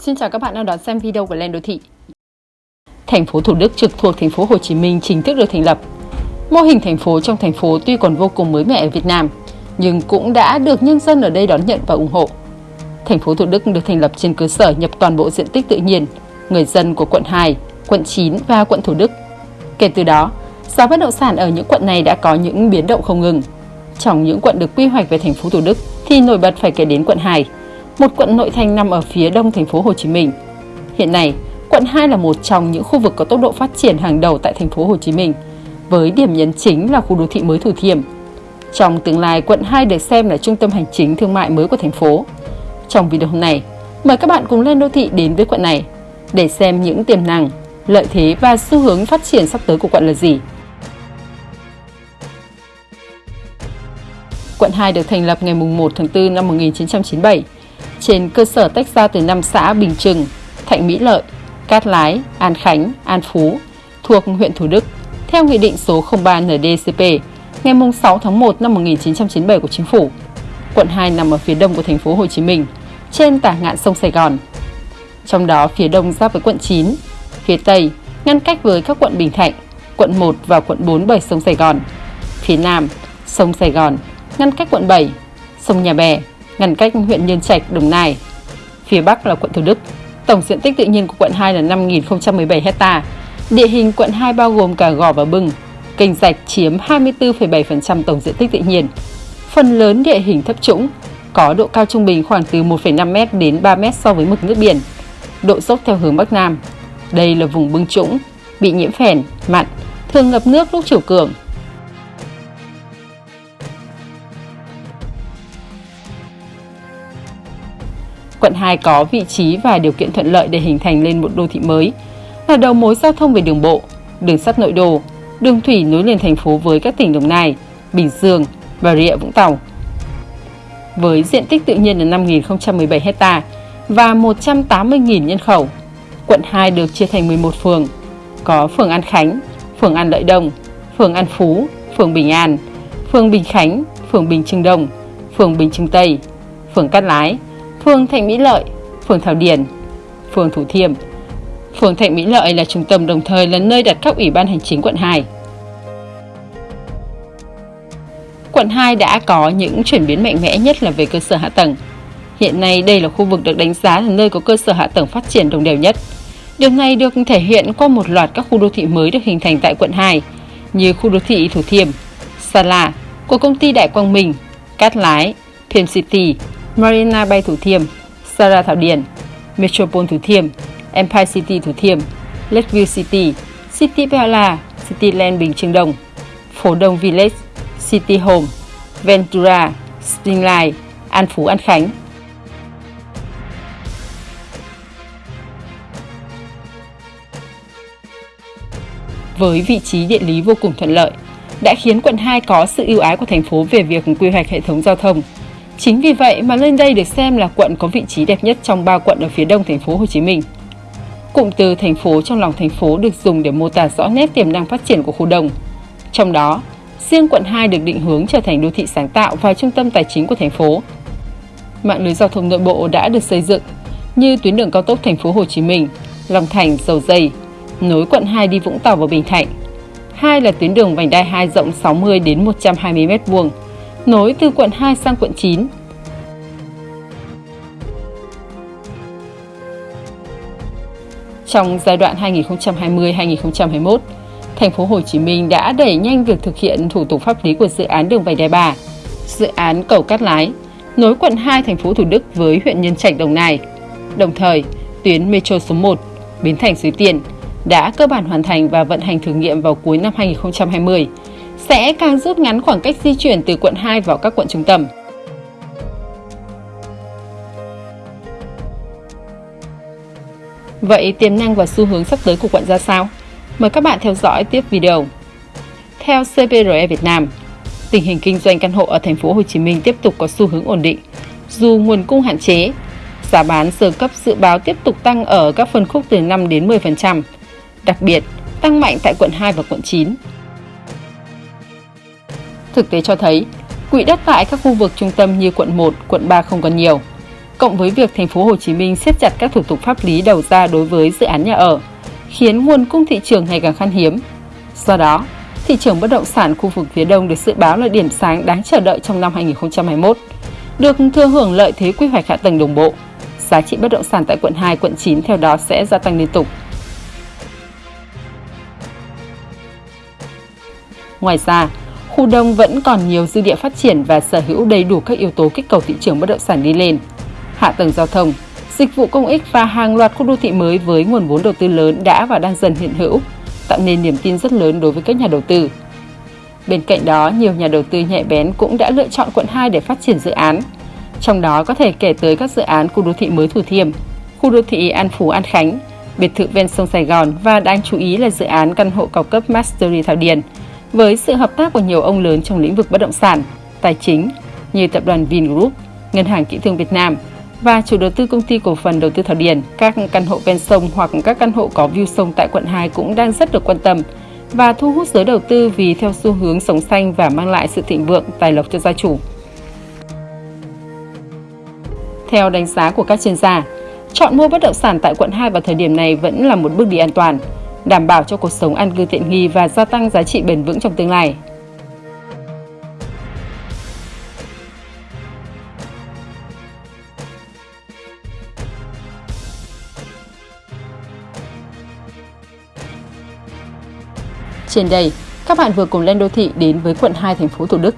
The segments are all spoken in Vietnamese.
Xin chào các bạn đang đón xem video của Lên Đô Thị. Thành phố Thủ Đức trực thuộc thành phố Hồ Chí Minh chính thức được thành lập. Mô hình thành phố trong thành phố tuy còn vô cùng mới mẻ ở Việt Nam, nhưng cũng đã được nhân dân ở đây đón nhận và ủng hộ. Thành phố Thủ Đức được thành lập trên cơ sở nhập toàn bộ diện tích tự nhiên, người dân của quận 2, quận 9 và quận Thủ Đức. Kể từ đó, giá bất động sản ở những quận này đã có những biến động không ngừng. Trong những quận được quy hoạch về thành phố Thủ Đức thì nổi bật phải kể đến quận 2, một quận nội thành nằm ở phía đông thành phố Hồ Chí Minh. Hiện nay, quận 2 là một trong những khu vực có tốc độ phát triển hàng đầu tại thành phố Hồ Chí Minh, với điểm nhấn chính là khu đô thị mới Thủ Thiêm. Trong tương lai, quận 2 được xem là trung tâm hành chính thương mại mới của thành phố. Trong video hôm nay, mời các bạn cùng lên đô thị đến với quận này để xem những tiềm năng, lợi thế và xu hướng phát triển sắp tới của quận là gì. Quận 2 được thành lập ngày 1 tháng 4 năm 1997 trên cơ sở tách ra từ năm xã Bình Trừng, Thạnh Mỹ Lợi, Cát Lái, An Khánh, An Phú thuộc huyện Thủ Đức theo Nghị định số 03 NDCP ngày 6 tháng 1 năm 1997 của Chính phủ. Quận 2 nằm ở phía đông của thành phố Hồ Chí Minh, trên tả ngạn sông Sài Gòn. Trong đó phía đông giáp với quận 9, phía tây ngăn cách với các quận Bình Thạnh, quận 1 và quận 4 bởi sông Sài Gòn. Phía nam, sông Sài Gòn ngăn cách quận 7, sông Nhà Bè ngăn cách huyện Nhân Trạch, Đồng Nai. Phía Bắc là quận Thủ Đức. Tổng diện tích tự nhiên của quận 2 là 5.017 hecta. Địa hình quận 2 bao gồm cả gò và bưng. Kênh rạch chiếm 24,7% tổng diện tích tự nhiên. Phần lớn địa hình thấp trũng, có độ cao trung bình khoảng từ 1,5m đến 3m so với mực nước biển. Độ dốc theo hướng Bắc Nam. Đây là vùng bưng trũng, bị nhiễm phèn, mặn, thường ngập nước lúc chiều cường, quận 2 có vị trí và điều kiện thuận lợi để hình thành lên một đô thị mới, là đầu mối giao thông về đường bộ, đường sắt nội đô, đường thủy nối liền thành phố với các tỉnh Đồng Nai, Bình Dương, Bà Rịa Vũng Tàu. Với diện tích tự nhiên là 5.017 hecta và 180.000 nhân khẩu, quận 2 được chia thành 11 phường, có phường An Khánh, phường An Lợi Đông, phường An Phú, phường Bình An, phường Bình Khánh, phường Bình Trưng Đông, phường Bình Trưng Tây, phường Cát Lái, phường Thạnh Mỹ Lợi, phường Thảo Điền, phường Thủ Thiêm. Phường Thạnh Mỹ Lợi là trung tâm đồng thời là nơi đặt các ủy ban hành chính quận 2. Quận 2 đã có những chuyển biến mạnh mẽ nhất là về cơ sở hạ tầng. Hiện nay đây là khu vực được đánh giá là nơi có cơ sở hạ tầng phát triển đồng đều nhất. Điều này được thể hiện qua một loạt các khu đô thị mới được hình thành tại quận 2 như khu đô thị Thủ Thiêm, Sala của công ty Đại Quang Minh, Cát Lái, Thiêm City, Marina Bay Thủ Thiêm, Sara Thảo Điền, Metropole Thủ Thiêm, Empire City Thủ Thiêm, Lakeview City, City Pala, Cityland Bình Trương Đông, Phố Đông Village, City Home, Ventura, Springline, An Phú An Khánh. Với vị trí địa lý vô cùng thuận lợi, đã khiến quận 2 có sự ưu ái của thành phố về việc quy hoạch hệ thống giao thông, Chính vì vậy mà lên đây được xem là quận có vị trí đẹp nhất trong ba quận ở phía đông thành phố Hồ Chí Minh. Cụm từ thành phố trong lòng thành phố được dùng để mô tả rõ nét tiềm năng phát triển của khu đông. Trong đó, riêng quận 2 được định hướng trở thành đô thị sáng tạo và trung tâm tài chính của thành phố. Mạng lưới giao thông nội bộ đã được xây dựng như tuyến đường cao tốc thành phố Hồ Chí Minh, Long Thành, Dầu Dây, nối quận 2 đi Vũng Tàu và Bình Thạnh. Hai là tuyến đường vành đai 2 rộng 60 đến 120 m2 nối từ quận 2 sang quận 9. Trong giai đoạn 2020-2021, thành phố Hồ Chí Minh đã đẩy nhanh việc thực hiện thủ tục pháp lý của dự án đường vành đai 3, dự án cầu Cát Lái, nối quận 2 thành phố Thủ Đức với huyện Nhân Trạch Đồng Nai. Đồng thời, tuyến metro số 1 Bến Thành Suối Tiên đã cơ bản hoàn thành và vận hành thử nghiệm vào cuối năm 2020 sẽ càng rút ngắn khoảng cách di chuyển từ quận 2 vào các quận trung tâm. Vậy tiềm năng và xu hướng sắp tới của quận ra sao? Mời các bạn theo dõi tiếp video. Theo CPRE Việt Nam, tình hình kinh doanh căn hộ ở thành phố Hồ Chí Minh tiếp tục có xu hướng ổn định, dù nguồn cung hạn chế. Giá bán sơ cấp dự báo tiếp tục tăng ở các phân khúc từ 5 đến 10%, đặc biệt tăng mạnh tại quận 2 và quận 9. Thực tế cho thấy, quỹ đất tại các khu vực trung tâm như quận 1, quận 3 không còn nhiều. cộng với việc thành phố Hồ Chí Minh siết chặt các thủ tục pháp lý đầu ra đối với dự án nhà ở, khiến nguồn cung thị trường ngày càng khan hiếm. Do đó, thị trường bất động sản khu vực phía Đông được dự báo là điểm sáng đáng chờ đợi trong năm 2021. Được thừa hưởng lợi thế quy hoạch hạ tầng đồng bộ, giá trị bất động sản tại quận 2, quận 9 theo đó sẽ gia tăng liên tục. Ngoài ra, khu đông vẫn còn nhiều dư địa phát triển và sở hữu đầy đủ các yếu tố kích cầu thị trường bất động sản đi lên. Hạ tầng giao thông, dịch vụ công ích và hàng loạt khu đô thị mới với nguồn vốn đầu tư lớn đã và đang dần hiện hữu, tạo nên niềm tin rất lớn đối với các nhà đầu tư. Bên cạnh đó, nhiều nhà đầu tư nhạy bén cũng đã lựa chọn quận 2 để phát triển dự án. Trong đó có thể kể tới các dự án khu đô thị mới Thủ Thiêm, khu đô thị An Phú An Khánh, biệt thự ven sông Sài Gòn và đáng chú ý là dự án căn hộ cao cấp Mastery Thảo Điền – với sự hợp tác của nhiều ông lớn trong lĩnh vực bất động sản, tài chính như tập đoàn Vingroup, Ngân hàng Kỹ thương Việt Nam và chủ đầu tư công ty cổ phần đầu tư Thảo Điền, các căn hộ ven sông hoặc các căn hộ có view sông tại quận 2 cũng đang rất được quan tâm và thu hút giới đầu tư vì theo xu hướng sống xanh và mang lại sự thịnh vượng tài lộc cho gia chủ. Theo đánh giá của các chuyên gia, chọn mua bất động sản tại quận 2 vào thời điểm này vẫn là một bước đi an toàn – đảm bảo cho cuộc sống an cư tiện nghi và gia tăng giá trị bền vững trong tương lai. Trên đây, các bạn vừa cùng lên đô thị đến với quận 2 thành phố Thủ Đức.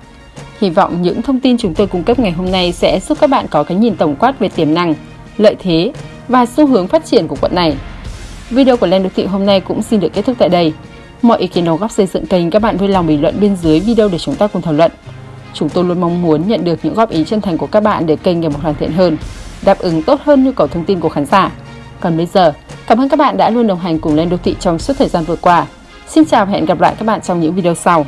Hy vọng những thông tin chúng tôi cung cấp ngày hôm nay sẽ giúp các bạn có cái nhìn tổng quát về tiềm năng, lợi thế và xu hướng phát triển của quận này. Video của Lên Đô Thị hôm nay cũng xin được kết thúc tại đây. Mọi ý kiến đóng góp xây dựng kênh các bạn vui lòng bình luận bên dưới video để chúng ta cùng thảo luận. Chúng tôi luôn mong muốn nhận được những góp ý chân thành của các bạn để kênh ngày một hoàn thiện hơn, đáp ứng tốt hơn nhu cầu thông tin của khán giả. Còn bây giờ, cảm ơn các bạn đã luôn đồng hành cùng Lên Đô Thị trong suốt thời gian vừa qua. Xin chào và hẹn gặp lại các bạn trong những video sau.